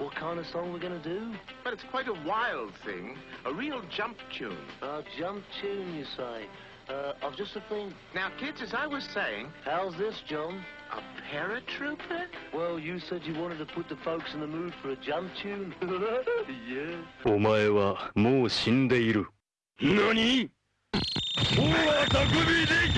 what kind of song we're gonna do? But it's quite a wild thing. A real jump tune. A jump tune, you say? Uh, I've just a thing. Now, kids, as I was saying, How's this, John? a paratrooper? Well, you said you wanted to put the folks in the mood for a jump tune. yeah. お前はもう死んでいる。何もう匠でギゼブ